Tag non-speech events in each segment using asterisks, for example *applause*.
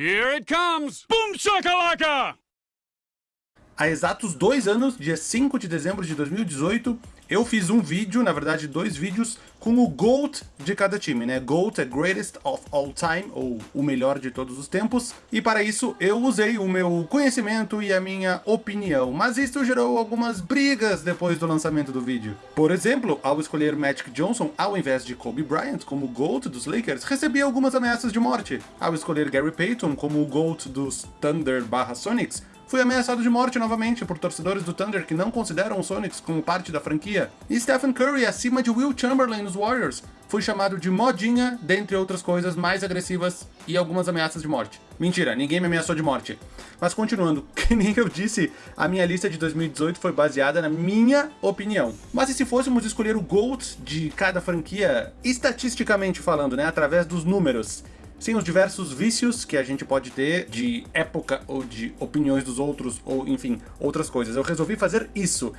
Here it comes! Boom shakalaka! Há exatos dois anos, dia 5 de dezembro de 2018, eu fiz um vídeo, na verdade dois vídeos, com o GOAT de cada time, né? GOAT é Greatest of All Time, ou o melhor de todos os tempos, e para isso eu usei o meu conhecimento e a minha opinião, mas isso gerou algumas brigas depois do lançamento do vídeo. Por exemplo, ao escolher Magic Johnson ao invés de Kobe Bryant como GOAT dos Lakers, recebi algumas ameaças de morte. Ao escolher Gary Payton como o GOAT dos Thunder barra Sonics, Fui ameaçado de morte novamente por torcedores do Thunder que não consideram os Sonics como parte da franquia. E Stephen Curry acima de Will Chamberlain nos Warriors. Fui chamado de modinha, dentre outras coisas mais agressivas e algumas ameaças de morte. Mentira, ninguém me ameaçou de morte. Mas continuando, *laughs* que nem eu disse, a minha lista de 2018 foi baseada na minha opinião. Mas e se fôssemos escolher o GOAT de cada franquia, estatisticamente falando, né, através dos números? Sem os diversos vícios que a gente pode ter de época ou de opiniões dos outros, ou enfim, outras coisas. Eu resolvi fazer isso.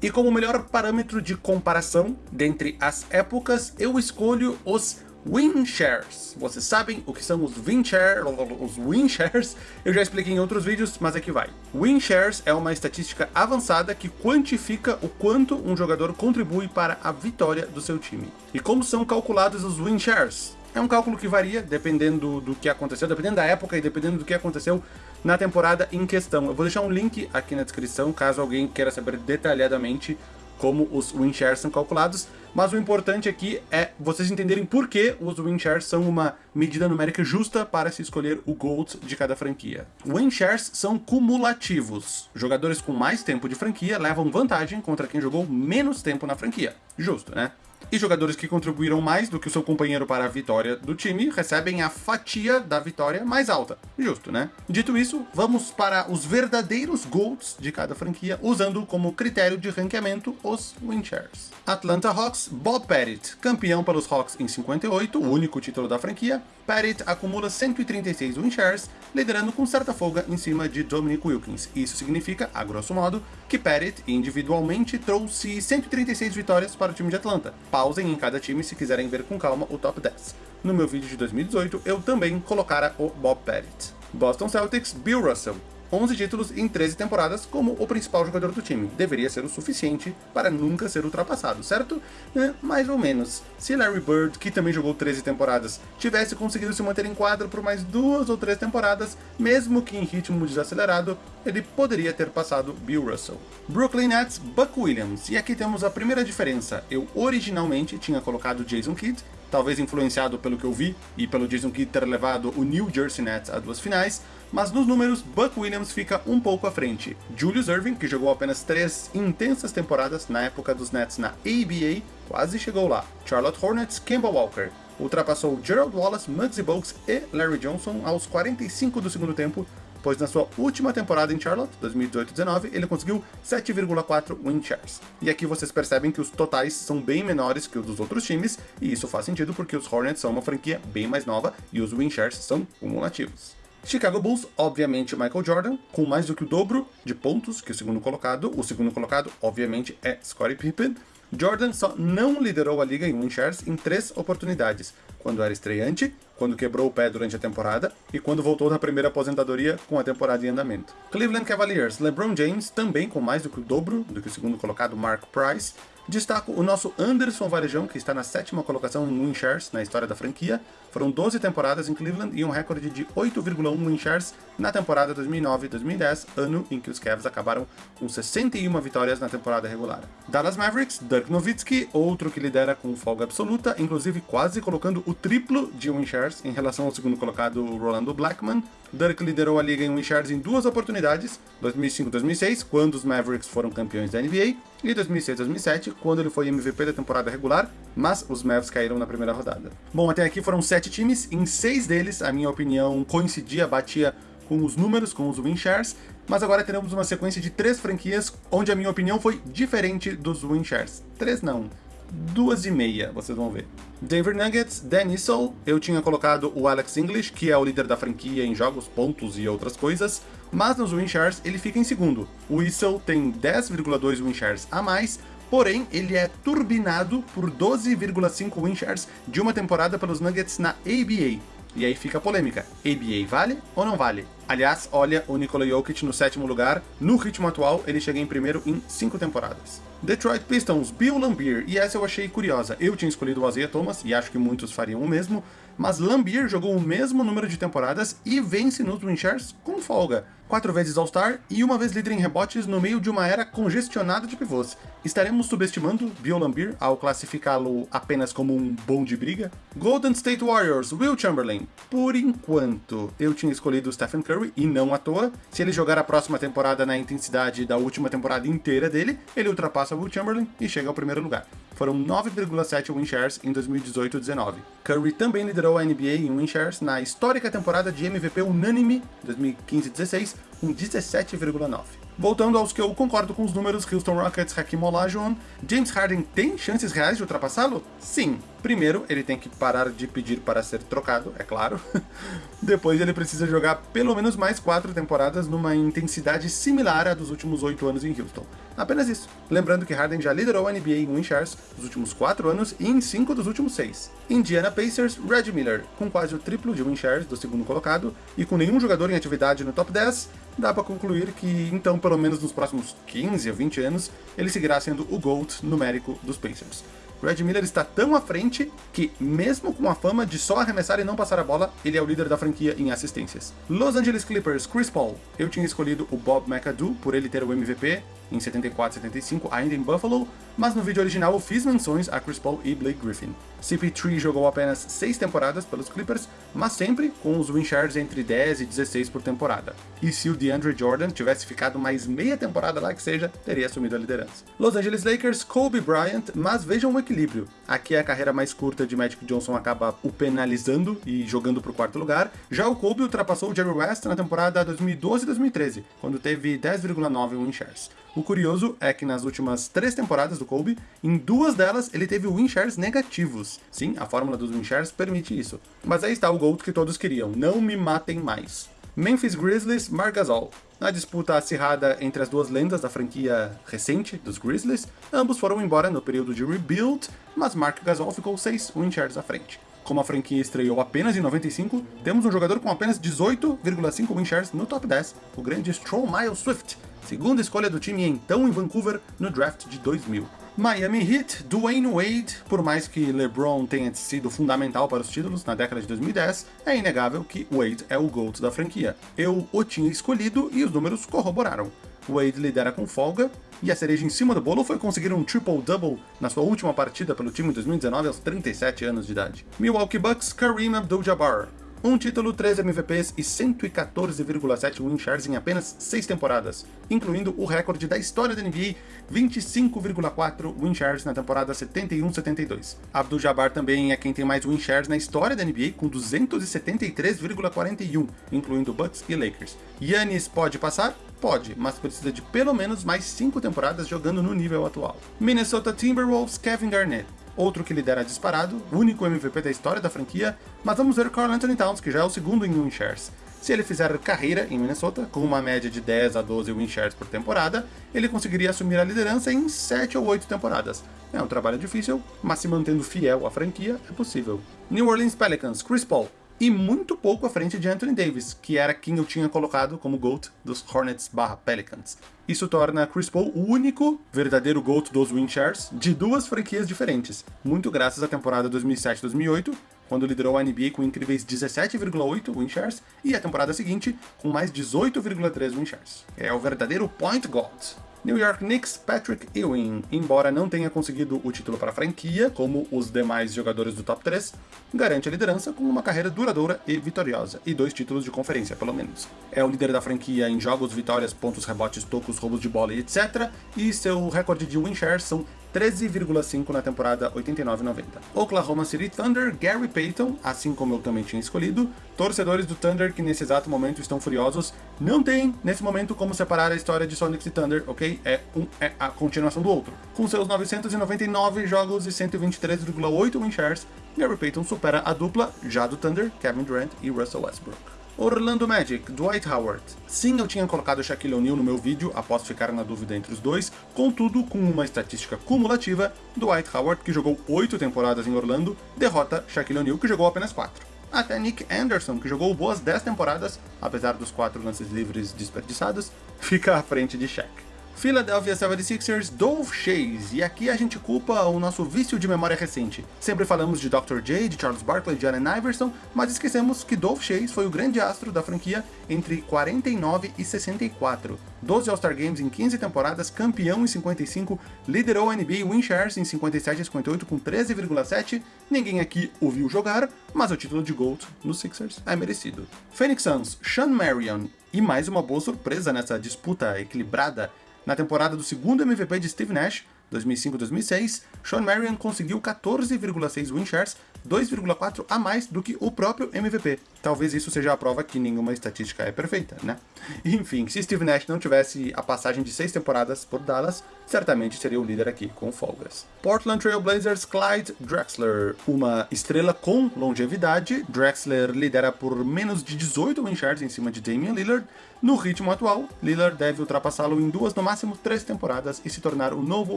E como melhor parâmetro de comparação dentre as épocas, eu escolho os Win Shares. Vocês sabem o que são os Win, share, os win Shares? Eu já expliquei em outros vídeos, mas aqui vai. Win Shares é uma estatística avançada que quantifica o quanto um jogador contribui para a vitória do seu time. E como são calculados os Win Shares? É um cálculo que varia dependendo do que aconteceu, dependendo da época e dependendo do que aconteceu na temporada em questão. Eu vou deixar um link aqui na descrição, caso alguém queira saber detalhadamente como os win shares são calculados, mas o importante aqui é vocês entenderem por que os win shares são uma medida numérica justa para se escolher o GOAT de cada franquia. Win shares são cumulativos. Jogadores com mais tempo de franquia levam vantagem contra quem jogou menos tempo na franquia. Justo, né? E jogadores que contribuíram mais do que o seu companheiro para a vitória do time recebem a fatia da vitória mais alta. Justo, né? Dito isso, vamos para os verdadeiros GOATs de cada franquia, usando como critério de ranqueamento os win shares. Atlanta Hawks, Bob Pettit, campeão pelos Hawks em 58, o único título da franquia, Pettit acumula 136 win shares, liderando com certa folga em cima de Dominic Wilkins. Isso significa, a grosso modo, que Pettit individualmente trouxe 136 vitórias para o time de Atlanta. Pausem em cada time se quiserem ver com calma o top 10. No meu vídeo de 2018, eu também colocara o Bob Pettit. Boston Celtics, Bill Russell. 11 títulos em 13 temporadas como o principal jogador do time. Deveria ser o suficiente para nunca ser ultrapassado, certo? É, mais ou menos. Se Larry Bird, que também jogou 13 temporadas, tivesse conseguido se manter em quadro por mais duas ou três temporadas, mesmo que em ritmo desacelerado, ele poderia ter passado Bill Russell. Brooklyn Nets, Buck Williams. E aqui temos a primeira diferença. Eu originalmente tinha colocado Jason Kidd, talvez influenciado pelo que eu vi e pelo Jason Kidd ter levado o New Jersey Nets a duas finais, mas nos números Buck Williams fica um pouco à frente. Julius Irving, que jogou apenas três intensas temporadas na época dos Nets na ABA, quase chegou lá. Charlotte Hornets, Kemba Walker, ultrapassou Gerald Wallace, Muggsy Bogues e Larry Johnson aos 45 do segundo tempo, pois na sua última temporada em Charlotte, 2018-19, ele conseguiu 7,4 win shares. E aqui vocês percebem que os totais são bem menores que os dos outros times, e isso faz sentido porque os Hornets são uma franquia bem mais nova e os win shares são cumulativos. Chicago Bulls, obviamente Michael Jordan, com mais do que o dobro de pontos que o segundo colocado. O segundo colocado, obviamente, é Scottie Pippen. Jordan só não liderou a liga em win shares em três oportunidades, quando era estreante, quando quebrou o pé durante a temporada e quando voltou da primeira aposentadoria com a temporada em andamento. Cleveland Cavaliers, LeBron James, também com mais do que o dobro do que o segundo colocado Mark Price, Destaco o nosso Anderson Varejão, que está na sétima colocação em win shares na história da franquia. Foram 12 temporadas em Cleveland e um recorde de 8,1 win shares na temporada 2009-2010, ano em que os Cavs acabaram com 61 vitórias na temporada regular. Dallas Mavericks, Dirk Nowitzki, outro que lidera com folga absoluta, inclusive quase colocando o triplo de win shares em relação ao segundo colocado Rolando Blackman. Dirk liderou a liga em win shares em duas oportunidades, 2005-2006, quando os Mavericks foram campeões da NBA, e 2006-2007, quando ele foi MVP da temporada regular, mas os Mavs caíram na primeira rodada. Bom, até aqui foram sete times, em seis deles a minha opinião coincidia, batia com os números, com os win shares, mas agora teremos uma sequência de três franquias onde a minha opinião foi diferente dos win shares. Três não, duas e meia, vocês vão ver. Denver Nuggets, Dan Issel, eu tinha colocado o Alex English, que é o líder da franquia em jogos, pontos e outras coisas, mas nos win shares ele fica em segundo. O Issel tem 10,2 win shares a mais, porém ele é turbinado por 12,5 win shares de uma temporada pelos Nuggets na ABA. E aí fica a polêmica. ABA vale ou não vale? Aliás, olha o Nikola Jokic no sétimo lugar. No ritmo atual, ele chega em primeiro em cinco temporadas. Detroit Pistons, Bill Lambier, e essa eu achei curiosa. Eu tinha escolhido o Isaiah Thomas, e acho que muitos fariam o mesmo, mas Lambier jogou o mesmo número de temporadas e vence nos Winchers com folga. Quatro vezes All-Star e uma vez líder em rebotes no meio de uma era congestionada de pivôs. Estaremos subestimando Bill Lambier ao classificá-lo apenas como um bom de briga? Golden State Warriors, Will Chamberlain. Por enquanto, eu tinha escolhido Stephen Curry, e não à toa. Se ele jogar a próxima temporada na intensidade da última temporada inteira dele, ele ultrapassa Will Chamberlain e chega ao primeiro lugar. Foram 9,7 win shares em 2018-19. Curry também liderou a NBA em win shares na histórica temporada de MVP unânime 2015-16, com 17,9. Voltando aos que eu concordo com os números, Houston Rockets, Hakim Olajuwon, James Harden tem chances reais de ultrapassá-lo? Sim. Primeiro, ele tem que parar de pedir para ser trocado, é claro. *laughs* Depois, ele precisa jogar pelo menos mais quatro temporadas numa intensidade similar à dos últimos oito anos em Houston. Apenas isso. Lembrando que Harden já liderou a NBA em win shares nos últimos quatro anos e em cinco dos últimos seis. Indiana Pacers, Red Miller, com quase o triplo de win shares do segundo colocado e com nenhum jogador em atividade no top 10, dá para concluir que, então, pelo menos nos próximos 15 ou 20 anos, ele seguirá sendo o GOAT numérico dos Pacers. Red Miller está tão à frente que, mesmo com a fama de só arremessar e não passar a bola, ele é o líder da franquia em assistências. Los Angeles Clippers, Chris Paul. Eu tinha escolhido o Bob McAdoo por ele ter o MVP em 74 e 75, ainda em Buffalo, mas no vídeo original eu fiz menções a Chris Paul e Blake Griffin. CP3 jogou apenas 6 temporadas pelos Clippers, mas sempre com os win shares entre 10 e 16 por temporada. E se o DeAndre Jordan tivesse ficado mais meia temporada lá que seja, teria assumido a liderança. Los Angeles Lakers, Kobe Bryant, mas vejam o equilíbrio. Aqui a carreira mais curta de Magic Johnson acaba o penalizando e jogando para o quarto lugar. Já o Kobe ultrapassou o Jerry West na temporada 2012-2013, quando teve 10,9 win shares. O curioso é que nas últimas três temporadas do Kobe, em duas delas ele teve win shares negativos. Sim, a fórmula dos win shares permite isso. Mas aí está o GOAT que todos queriam, não me matem mais. Memphis Grizzlies, Marc Gasol. Na disputa acirrada entre as duas lendas da franquia recente dos Grizzlies, ambos foram embora no período de rebuild, mas Marc Gasol ficou 6 win shares à frente. Como a franquia estreou apenas em 95, temos um jogador com apenas 18,5 win shares no top 10, o grande Stroll Miles Swift, segunda escolha do time então em Vancouver no draft de 2000. Miami Heat, Dwayne Wade, por mais que LeBron tenha sido fundamental para os títulos na década de 2010, é inegável que Wade é o GOAT da franquia. Eu o tinha escolhido e os números corroboraram. Wade lidera com folga, e a cereja em cima do bolo foi conseguir um triple-double na sua última partida pelo time em 2019 aos 37 anos de idade. Milwaukee Bucks, Kareem Abdul-Jabbar. Um título, 3 MVPs e 114,7 win shares em apenas 6 temporadas, incluindo o recorde da história da NBA, 25,4 win shares na temporada 71-72. Abdul-Jabbar também é quem tem mais win shares na história da NBA, com 273,41, incluindo Bucks e Lakers. Yannis pode passar? Pode, mas precisa de pelo menos mais 5 temporadas jogando no nível atual. Minnesota Timberwolves, Kevin Garnett outro que lidera disparado, único MVP da história da franquia, mas vamos ver Carl Anthony Towns, que já é o segundo em win shares. Se ele fizer carreira em Minnesota, com uma média de 10 a 12 win shares por temporada, ele conseguiria assumir a liderança em 7 ou 8 temporadas. É um trabalho difícil, mas se mantendo fiel à franquia, é possível. New Orleans Pelicans, Chris Paul, e muito pouco à frente de Anthony Davis, que era quem eu tinha colocado como GOAT dos Hornets barra Pelicans. Isso torna Chris Paul o único verdadeiro GOAT dos win shares de duas franquias diferentes, muito graças à temporada 2007-2008, quando liderou a NBA com incríveis 17,8 win shares, e a temporada seguinte com mais 18,3 win shares. É o verdadeiro point guard. New York Knicks, Patrick Ewing, embora não tenha conseguido o título para a franquia, como os demais jogadores do top 3, garante a liderança com uma carreira duradoura e vitoriosa, e dois títulos de conferência, pelo menos. É o líder da franquia em jogos, vitórias, pontos, rebotes, tocos, roubos de bola e etc, e seu recorde de win share são 13,5 na temporada 89-90. Oklahoma City Thunder, Gary Payton, assim como eu também tinha escolhido, torcedores do Thunder que nesse exato momento estão furiosos, não tem nesse momento como separar a história de Sonics e Thunder, ok? É, um, é a continuação do outro. Com seus 999 jogos e 123,8 win shares, Gary Payton supera a dupla já do Thunder, Kevin Durant e Russell Westbrook. Orlando Magic, Dwight Howard. Sim, eu tinha colocado Shaquille O'Neal no meu vídeo, após ficar na dúvida entre os dois, contudo, com uma estatística cumulativa, Dwight Howard, que jogou 8 temporadas em Orlando, derrota Shaquille O'Neal, que jogou apenas 4. Até Nick Anderson, que jogou boas 10 temporadas, apesar dos 4 lances livres desperdiçados, fica à frente de Shaq. Philadelphia 76ers, Dolph Chase, e aqui a gente culpa o nosso vício de memória recente. Sempre falamos de Dr. J, de Charles Barkley, de Allen Iverson, mas esquecemos que Dolph Chase foi o grande astro da franquia entre 49 e 64. 12 All-Star Games em 15 temporadas, campeão em 55, liderou a NBA win shares em 57 e 58 com 13,7. Ninguém aqui ouviu jogar, mas o título de GOAT nos Sixers é merecido. Phoenix Suns, Sean Marion, e mais uma boa surpresa nessa disputa equilibrada na temporada do segundo MVP de Steve Nash, 2005-2006, Sean Marion conseguiu 14,6 win shares, 2,4 a mais do que o próprio MVP. Talvez isso seja a prova que nenhuma estatística é perfeita, né? Enfim, se Steve Nash não tivesse a passagem de seis temporadas por Dallas, certamente seria o líder aqui com folgas. Portland Trail Blazers Clyde Drexler, uma estrela com longevidade. Drexler lidera por menos de 18 win em cima de Damian Lillard. No ritmo atual, Lillard deve ultrapassá-lo em duas, no máximo três temporadas e se tornar o novo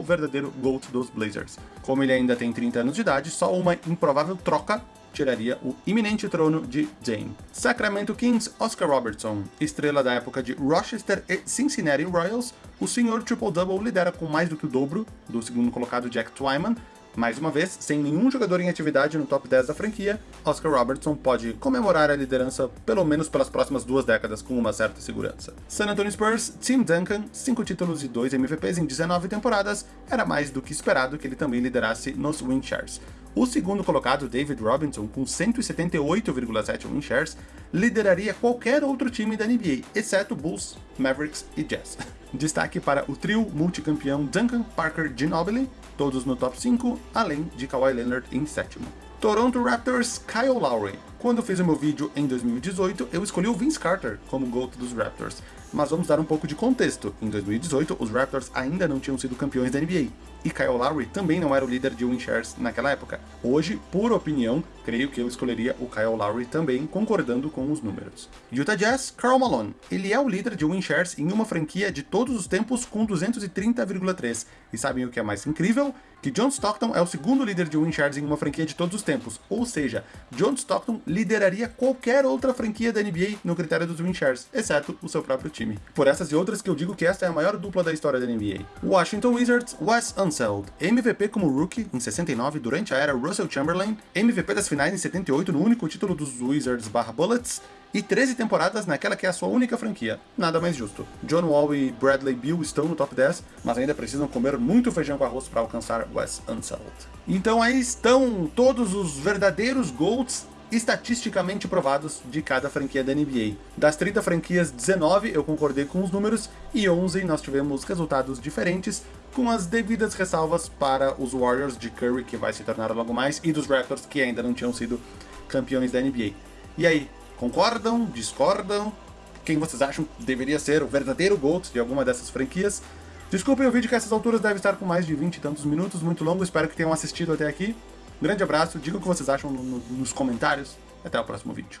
verdadeiro GOAT dos Blazers. Como ele ainda tem 30 anos de idade, só uma improvável troca tiraria o iminente trono de Dame. Sacramento Kings, Oscar Robertson, estrela da época de Rochester e Cincinnati Royals, o senhor triple-double lidera com mais do que o dobro do segundo colocado Jack Twyman, mais uma vez, sem nenhum jogador em atividade no top 10 da franquia, Oscar Robertson pode comemorar a liderança pelo menos pelas próximas duas décadas com uma certa segurança. San Antonio Spurs, Tim Duncan, 5 títulos e 2 MVPs em 19 temporadas, era mais do que esperado que ele também liderasse nos win shares. O segundo colocado, David Robinson, com 178,7 win shares, lideraria qualquer outro time da NBA, exceto Bulls, Mavericks e Jazz. *laughs* Destaque para o trio multicampeão Duncan, Parker, Ginobili, todos no top 5, além de Kawhi Leonard em sétimo. Toronto Raptors, Kyle Lowry. Quando fiz o meu vídeo em 2018, eu escolhi o Vince Carter como GOAT dos Raptors, mas vamos dar um pouco de contexto. Em 2018, os Raptors ainda não tinham sido campeões da NBA, e Kyle Lowry também não era o líder de win shares naquela época. Hoje, por opinião, creio que eu escolheria o Kyle Lowry também, concordando com os números. Utah Jazz, Karl Malone. Ele é o líder de win shares em uma franquia de todos os tempos com 230,3. E sabem o que é mais incrível? Que John Stockton é o segundo líder de win shares em uma franquia de todos os tempos. Ou seja, John Stockton lideraria qualquer outra franquia da NBA no critério dos win shares, exceto o seu próprio time. Por essas e outras que eu digo que esta é a maior dupla da história da NBA. Washington Wizards, Wes Unseld. MVP como rookie em 69 durante a era Russell Chamberlain, MVP das finais em 78 no único título dos Wizards barra Bullets, e 13 temporadas naquela que é a sua única franquia. Nada mais justo. John Wall e Bradley Beal estão no top 10, mas ainda precisam comer muito feijão com arroz para alcançar Wes Unseld. Então aí estão todos os verdadeiros GOATs estatisticamente provados de cada franquia da NBA. Das 30 franquias, 19 eu concordei com os números e 11 nós tivemos resultados diferentes, com as devidas ressalvas para os Warriors de Curry, que vai se tornar logo mais, e dos Raptors, que ainda não tinham sido campeões da NBA. E aí, concordam? Discordam? Quem vocês acham deveria ser o verdadeiro GOAT de alguma dessas franquias? Desculpem o vídeo que a essas alturas deve estar com mais de 20 e tantos minutos, muito longo, espero que tenham assistido até aqui. Um grande abraço, digam o que vocês acham no, no, nos comentários. Até o próximo vídeo.